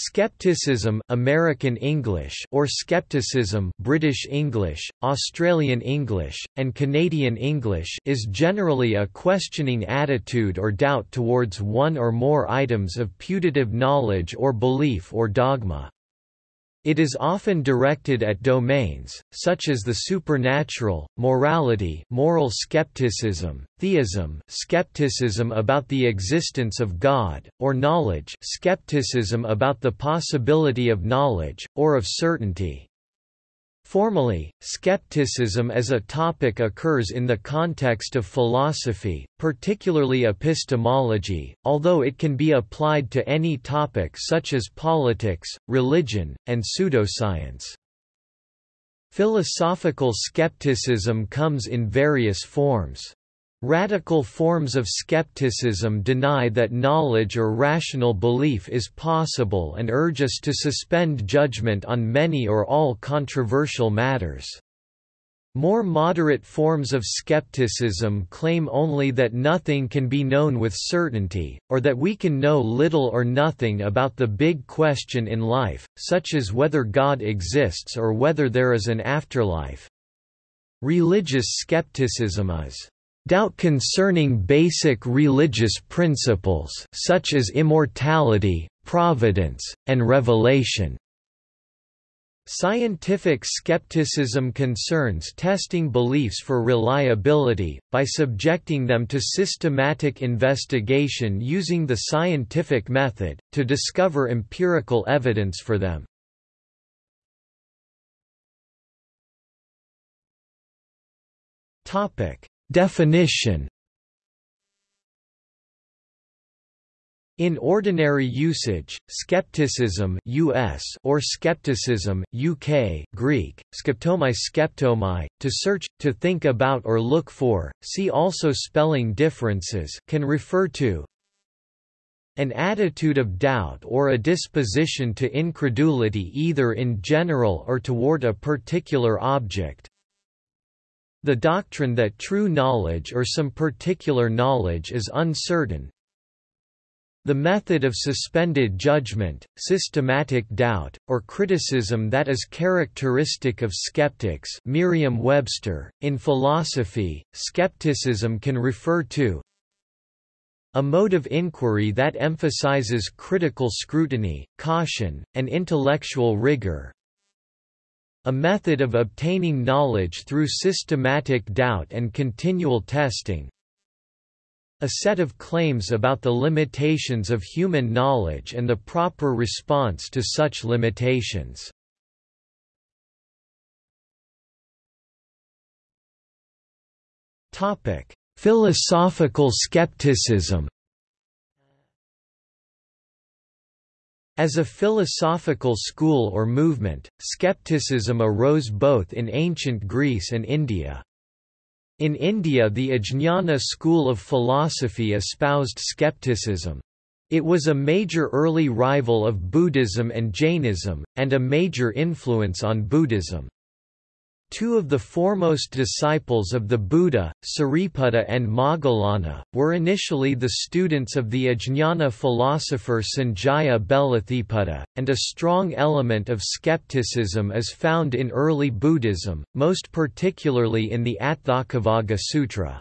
Skepticism American English or skepticism British English, Australian English, and Canadian English is generally a questioning attitude or doubt towards one or more items of putative knowledge or belief or dogma. It is often directed at domains, such as the supernatural, morality moral skepticism, theism skepticism about the existence of God, or knowledge skepticism about the possibility of knowledge, or of certainty. Formally, skepticism as a topic occurs in the context of philosophy, particularly epistemology, although it can be applied to any topic such as politics, religion, and pseudoscience. Philosophical skepticism comes in various forms. Radical forms of skepticism deny that knowledge or rational belief is possible and urge us to suspend judgment on many or all controversial matters. More moderate forms of skepticism claim only that nothing can be known with certainty, or that we can know little or nothing about the big question in life, such as whether God exists or whether there is an afterlife. Religious skepticism is doubt concerning basic religious principles such as immortality, providence, and revelation. Scientific skepticism concerns testing beliefs for reliability, by subjecting them to systematic investigation using the scientific method, to discover empirical evidence for them. Definition In ordinary usage, skepticism US or skepticism UK Greek, skeptomai skeptomai, to search, to think about or look for, see also spelling differences can refer to an attitude of doubt or a disposition to incredulity either in general or toward a particular object, the doctrine that true knowledge or some particular knowledge is uncertain. The method of suspended judgment, systematic doubt, or criticism that is characteristic of skeptics Merriam-Webster. .In philosophy, skepticism can refer to a mode of inquiry that emphasizes critical scrutiny, caution, and intellectual rigor, a method of obtaining knowledge through systematic doubt and continual testing. A set of claims about the limitations of human knowledge and the proper response to such limitations. Philosophical skepticism As a philosophical school or movement, skepticism arose both in ancient Greece and India. In India the Ajnana school of philosophy espoused skepticism. It was a major early rival of Buddhism and Jainism, and a major influence on Buddhism. Two of the foremost disciples of the Buddha, Sariputta and Moggallana, were initially the students of the Ajnana philosopher Sanjaya Belatthiputta, and a strong element of skepticism is found in early Buddhism, most particularly in the Atthakavagga Sutra.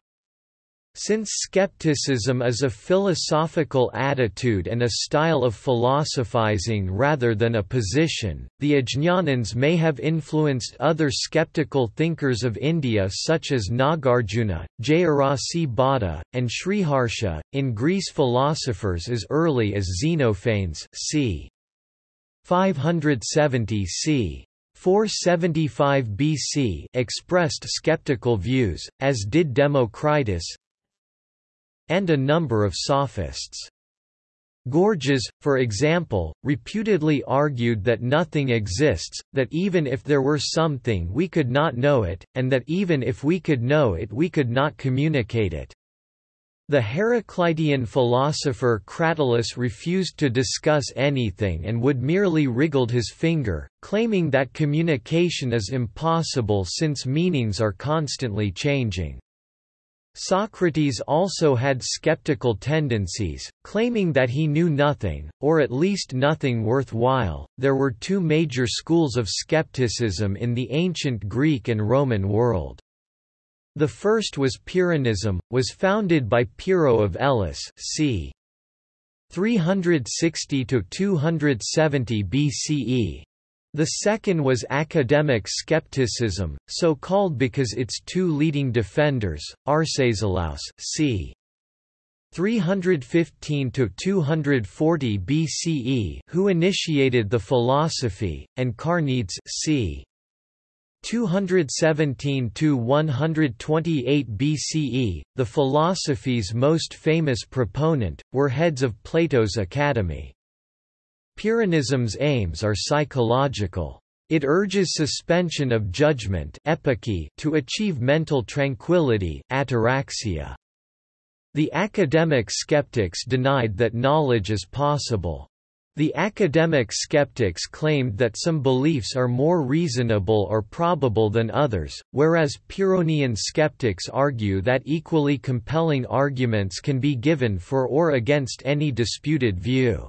Since skepticism is a philosophical attitude and a style of philosophizing rather than a position, the Ajñanans may have influenced other skeptical thinkers of India such as Nagarjuna, Jayarasi Bhatta, and Sriharsha. In Greece philosophers as early as Xenophanes c. 570 c. 475 BC expressed skeptical views, as did Democritus, and a number of sophists. Gorgias, for example, reputedly argued that nothing exists, that even if there were something we could not know it, and that even if we could know it we could not communicate it. The Heraclitean philosopher Cratylus refused to discuss anything and would merely wriggled his finger, claiming that communication is impossible since meanings are constantly changing. Socrates also had skeptical tendencies, claiming that he knew nothing, or at least nothing worthwhile. There were two major schools of skepticism in the ancient Greek and Roman world. The first was Pyrrhonism, was founded by Pyrrho of Elis, c. 360 to 270 BCE. The second was academic skepticism, so called because its two leading defenders, Arcesilaus c. 315 to 240 BCE, who initiated the philosophy, and Carneades c. 217 to 128 BCE, the philosophy's most famous proponent, were heads of Plato's academy. Pyrrhonism's aims are psychological. It urges suspension of judgment to achieve mental tranquility ataraxia. The academic skeptics denied that knowledge is possible. The academic skeptics claimed that some beliefs are more reasonable or probable than others, whereas Pyrrhonian skeptics argue that equally compelling arguments can be given for or against any disputed view.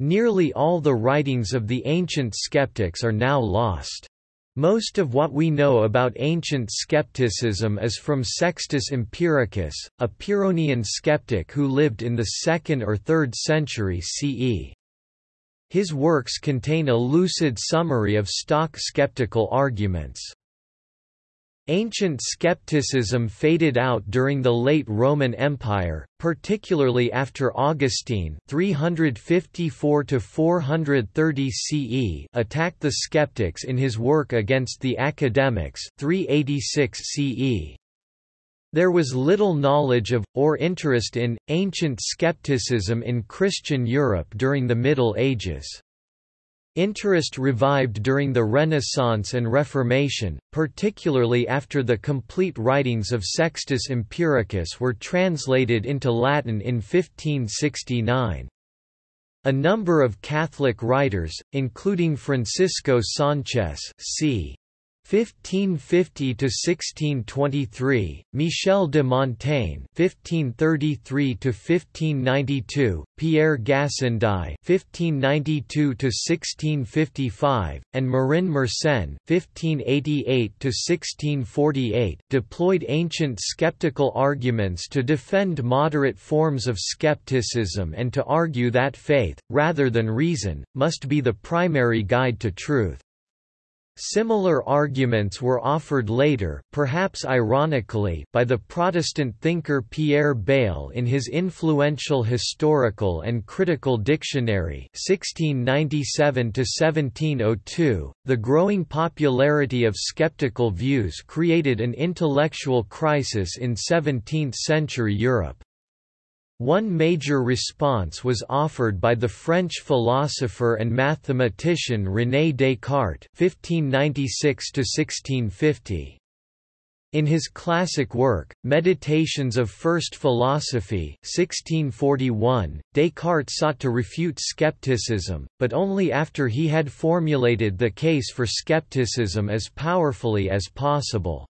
Nearly all the writings of the ancient skeptics are now lost. Most of what we know about ancient skepticism is from Sextus Empiricus, a Pyrrhonian skeptic who lived in the 2nd or 3rd century CE. His works contain a lucid summary of stock skeptical arguments. Ancient skepticism faded out during the late Roman Empire, particularly after Augustine 354 CE attacked the skeptics in his work against the academics 386 CE. There was little knowledge of, or interest in, ancient skepticism in Christian Europe during the Middle Ages. Interest revived during the Renaissance and Reformation, particularly after the complete writings of Sextus Empiricus were translated into Latin in 1569. A number of Catholic writers, including Francisco Sánchez c. 1550 to 1623 Michel de Montaigne 1533 to 1592 Pierre Gassendi 1592 to 1655 and Marin Mersenne 1588 to 1648 deployed ancient skeptical arguments to defend moderate forms of skepticism and to argue that faith rather than reason must be the primary guide to truth Similar arguments were offered later perhaps ironically by the Protestant thinker Pierre Bayle in his influential Historical and Critical Dictionary 1697-1702. .The growing popularity of skeptical views created an intellectual crisis in 17th-century Europe. One major response was offered by the French philosopher and mathematician René Descartes (1596–1650). In his classic work, Meditations of First Philosophy 1641, Descartes sought to refute skepticism, but only after he had formulated the case for skepticism as powerfully as possible.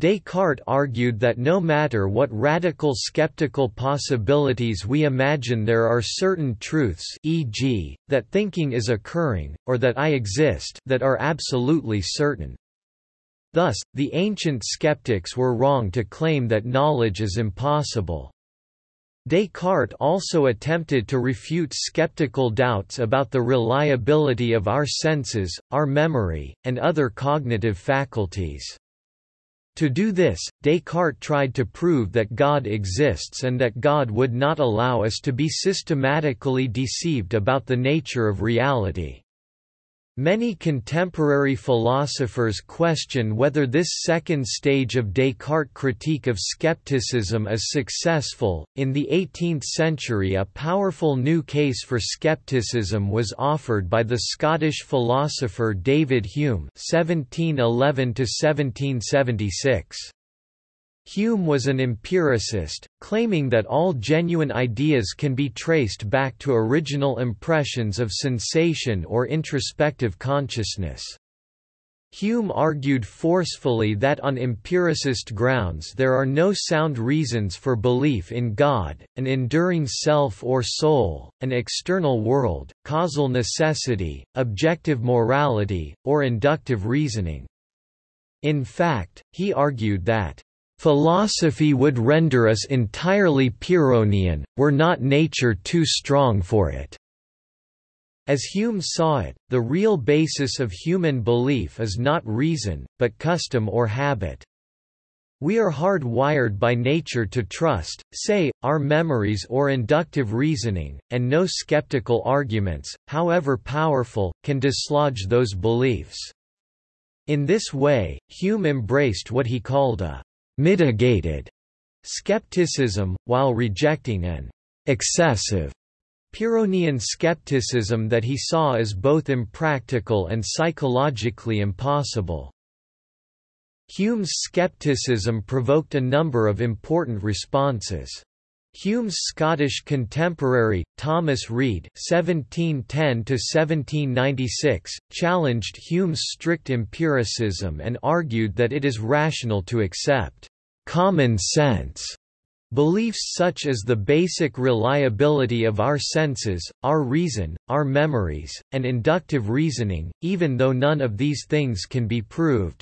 Descartes argued that no matter what radical skeptical possibilities we imagine there are certain truths e.g., that thinking is occurring, or that I exist that are absolutely certain. Thus, the ancient skeptics were wrong to claim that knowledge is impossible. Descartes also attempted to refute skeptical doubts about the reliability of our senses, our memory, and other cognitive faculties. To do this, Descartes tried to prove that God exists and that God would not allow us to be systematically deceived about the nature of reality. Many contemporary philosophers question whether this second stage of Descartes' critique of skepticism is successful. In the 18th century, a powerful new case for skepticism was offered by the Scottish philosopher David Hume (1711–1776). Hume was an empiricist, claiming that all genuine ideas can be traced back to original impressions of sensation or introspective consciousness. Hume argued forcefully that on empiricist grounds there are no sound reasons for belief in God, an enduring self or soul, an external world, causal necessity, objective morality, or inductive reasoning. In fact, he argued that Philosophy would render us entirely Pyrrhonian, were not nature too strong for it. As Hume saw it, the real basis of human belief is not reason, but custom or habit. We are hard-wired by nature to trust, say, our memories or inductive reasoning, and no skeptical arguments, however powerful, can dislodge those beliefs. In this way, Hume embraced what he called a mitigated skepticism, while rejecting an excessive Pyrrhonian skepticism that he saw as both impractical and psychologically impossible. Hume's skepticism provoked a number of important responses. Hume's Scottish contemporary, Thomas Reid (1710–1796), challenged Hume's strict empiricism and argued that it is rational to accept common sense beliefs such as the basic reliability of our senses, our reason, our memories, and inductive reasoning, even though none of these things can be proved.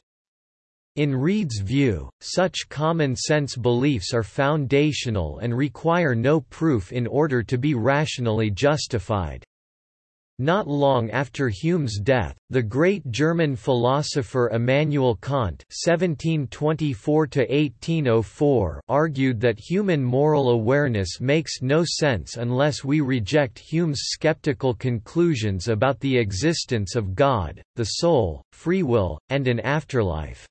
In Reid's view, such common-sense beliefs are foundational and require no proof in order to be rationally justified. Not long after Hume's death, the great German philosopher Immanuel Kant (1724–1804) argued that human moral awareness makes no sense unless we reject Hume's skeptical conclusions about the existence of God, the soul, free will, and an afterlife.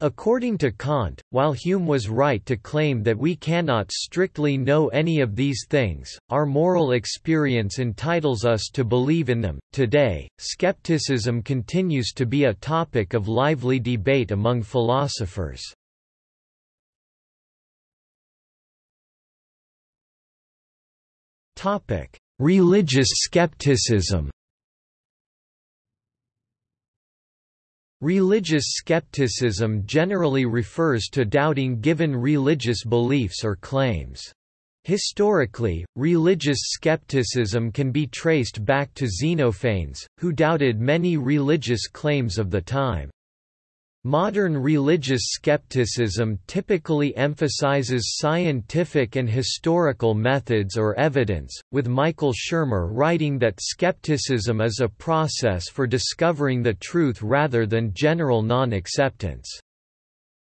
According to Kant, while Hume was right to claim that we cannot strictly know any of these things, our moral experience entitles us to believe in them. Today, skepticism continues to be a topic of lively debate among philosophers. Topic: Religious skepticism. Religious skepticism generally refers to doubting given religious beliefs or claims. Historically, religious skepticism can be traced back to Xenophanes, who doubted many religious claims of the time. Modern religious skepticism typically emphasizes scientific and historical methods or evidence, with Michael Shermer writing that skepticism is a process for discovering the truth rather than general non-acceptance.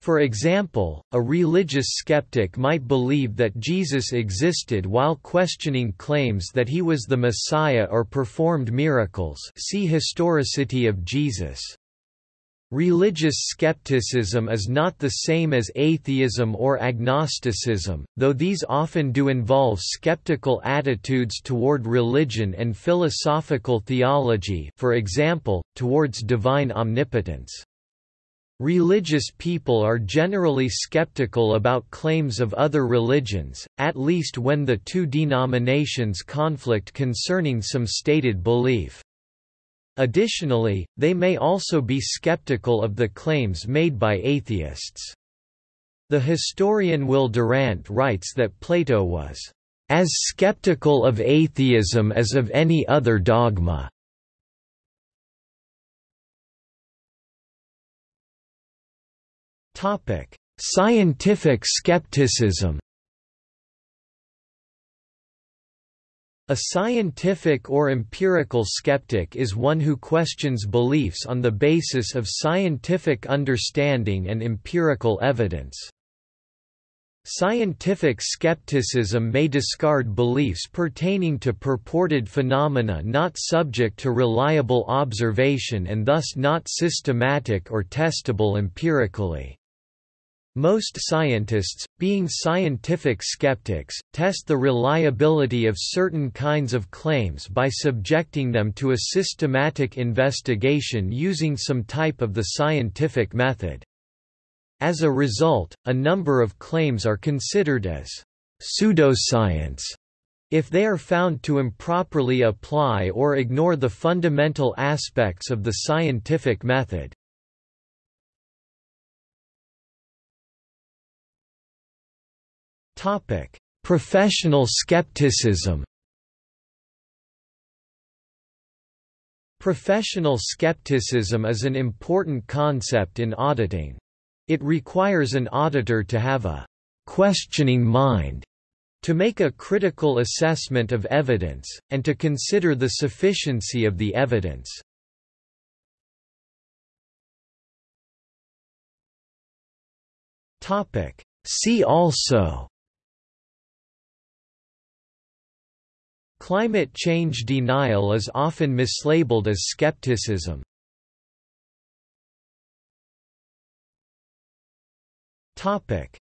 For example, a religious skeptic might believe that Jesus existed while questioning claims that he was the Messiah or performed miracles see Historicity of Jesus. Religious skepticism is not the same as atheism or agnosticism, though these often do involve skeptical attitudes toward religion and philosophical theology for example, towards divine omnipotence. Religious people are generally skeptical about claims of other religions, at least when the two denominations conflict concerning some stated belief. Additionally, they may also be skeptical of the claims made by atheists. The historian Will Durant writes that Plato was as skeptical of atheism as of any other dogma. Scientific skepticism A scientific or empirical skeptic is one who questions beliefs on the basis of scientific understanding and empirical evidence. Scientific skepticism may discard beliefs pertaining to purported phenomena not subject to reliable observation and thus not systematic or testable empirically. Most scientists, being scientific skeptics, test the reliability of certain kinds of claims by subjecting them to a systematic investigation using some type of the scientific method. As a result, a number of claims are considered as pseudoscience if they are found to improperly apply or ignore the fundamental aspects of the scientific method. Topic: Professional skepticism. Professional skepticism is an important concept in auditing. It requires an auditor to have a questioning mind to make a critical assessment of evidence, and to consider the sufficiency of the evidence. See also Climate change denial is often mislabeled as skepticism.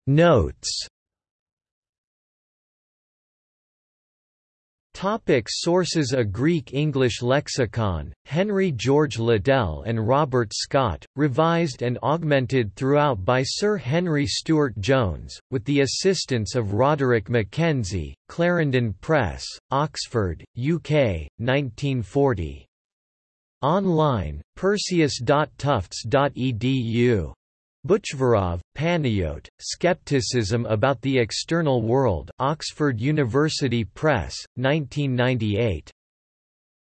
Notes Topic sources A Greek-English lexicon, Henry George Liddell and Robert Scott, revised and augmented throughout by Sir Henry Stuart Jones, with the assistance of Roderick Mackenzie, Clarendon Press, Oxford, UK, 1940. Online, perseus.tufts.edu Buchvarov, Panayot, Skepticism about the External World Oxford University Press, 1998.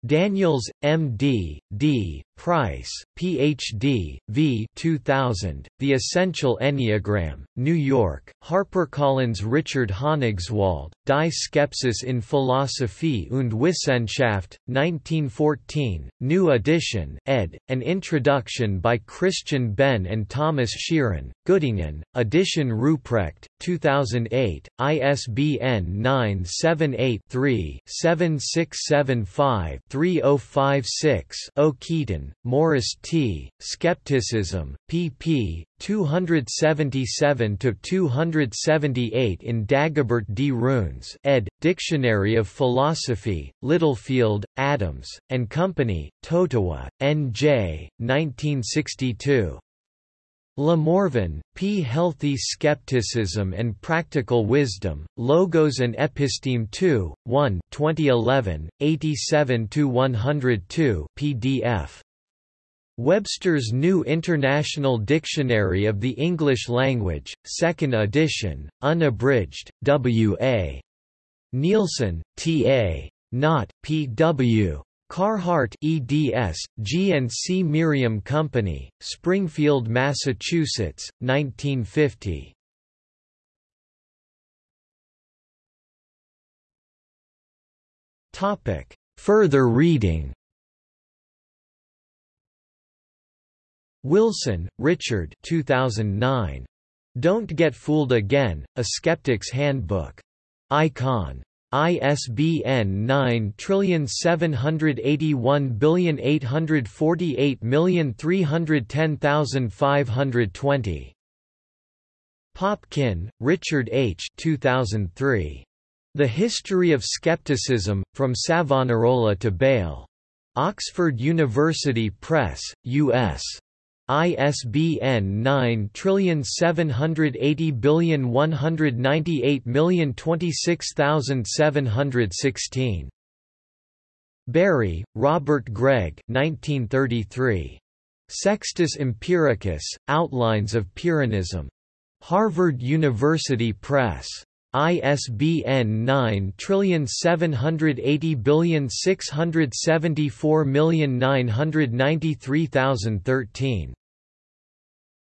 Daniels, M.D., D., Price, Ph.D., V. 2000, The Essential Enneagram, New York, HarperCollins Richard Honigswald, Die Skepsis in Philosophie und Wissenschaft, 1914, New Edition ed., an introduction by Christian Benn and Thomas Sheeran, Göttingen, Edition Ruprecht, 2008, ISBN 978-3-7675-3056-0 Keeton, Morris T., Skepticism, pp. 277–278 in Dagobert D. Runes ed., Dictionary of Philosophy, Littlefield, Adams, and Company, Totowa, N.J., 1962. Le Morvan, P. Healthy Skepticism and Practical Wisdom, Logos and Episteme 2, 1 2011, 87–102 PDF. Webster's New International Dictionary of the English Language, 2nd edition, unabridged, W.A. Nielsen, T.A. Knott, P.W. Carhart eds, G&C Merriam Company, Springfield, Massachusetts, 1950. Further reading Wilson, Richard 2009. Don't Get Fooled Again, A Skeptic's Handbook. Icon. ISBN 9781848310520. Popkin, Richard H. 2003. The History of Skepticism, From Savonarola to Bayle. Oxford University Press, U.S. ISBN 9780198026716. Bury, Robert Gregg 1933. Sextus Empiricus, Outlines of Pyrrhonism. Harvard University Press. ISBN 9780674993013.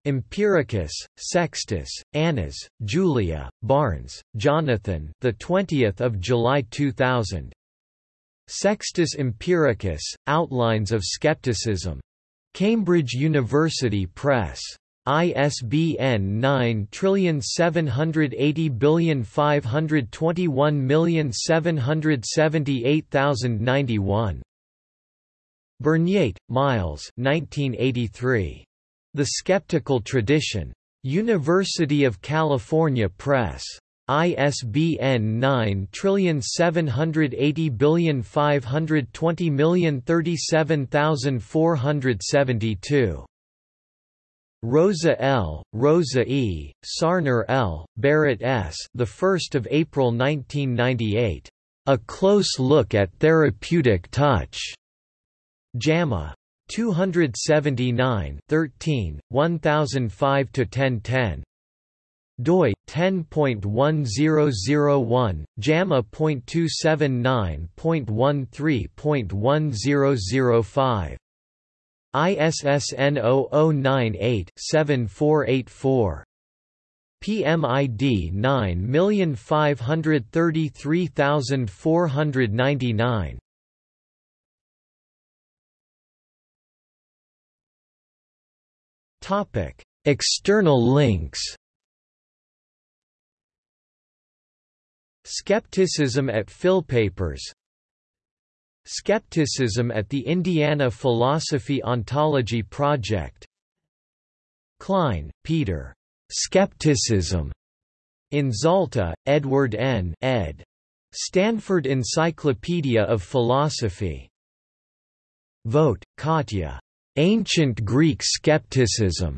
Empiricus, Sextus, Annas, Julia, Barnes, Jonathan. The 20th of July 2000. Sextus Empiricus, Outlines of Skepticism. Cambridge University Press. ISBN 9780521778091. Burnyeat, Myles 1983. The Skeptical Tradition. University of California Press. ISBN 9780520037472. Rosa L., Rosa E., Sarner L., Barrett S. The 1st of April 1998. A Close Look at Therapeutic Touch. JAMA. 279 13, 1005–1010. doi 10.1001 JAMA.279.13.1005 ISSN 0098-7484 PMID 9533499 Topic External links. Skepticism at Philpapers Skepticism at the Indiana Philosophy Ontology Project Klein, Peter. Skepticism. In Zalta, Edward N. ed. Stanford Encyclopedia of Philosophy. Vogt, Katja. Ancient Greek Skepticism.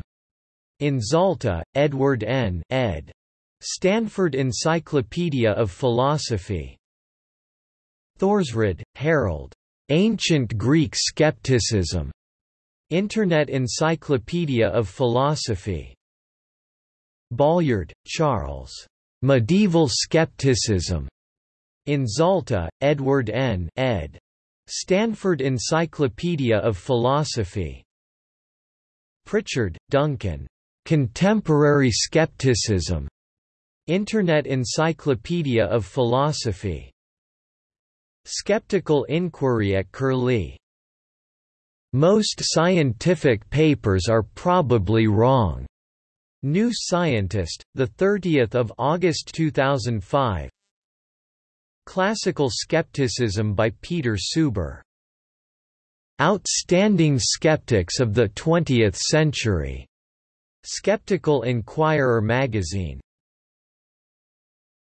In Zalta, Edward N. ed. Stanford Encyclopedia of Philosophy. Thorsrud, Harold. Ancient Greek Skepticism. Internet Encyclopedia of Philosophy. Bolyard, Charles. Medieval Skepticism. In Zalta, Edward N. ed. Stanford Encyclopedia of Philosophy. Pritchard, Duncan. Contemporary Skepticism. Internet Encyclopedia of Philosophy. Skeptical Inquiry at Curlie. Most scientific papers are probably wrong. New Scientist, 30 August 2005 Classical Skepticism by Peter Suber. Outstanding Skeptics of the Twentieth Century. Skeptical Inquirer magazine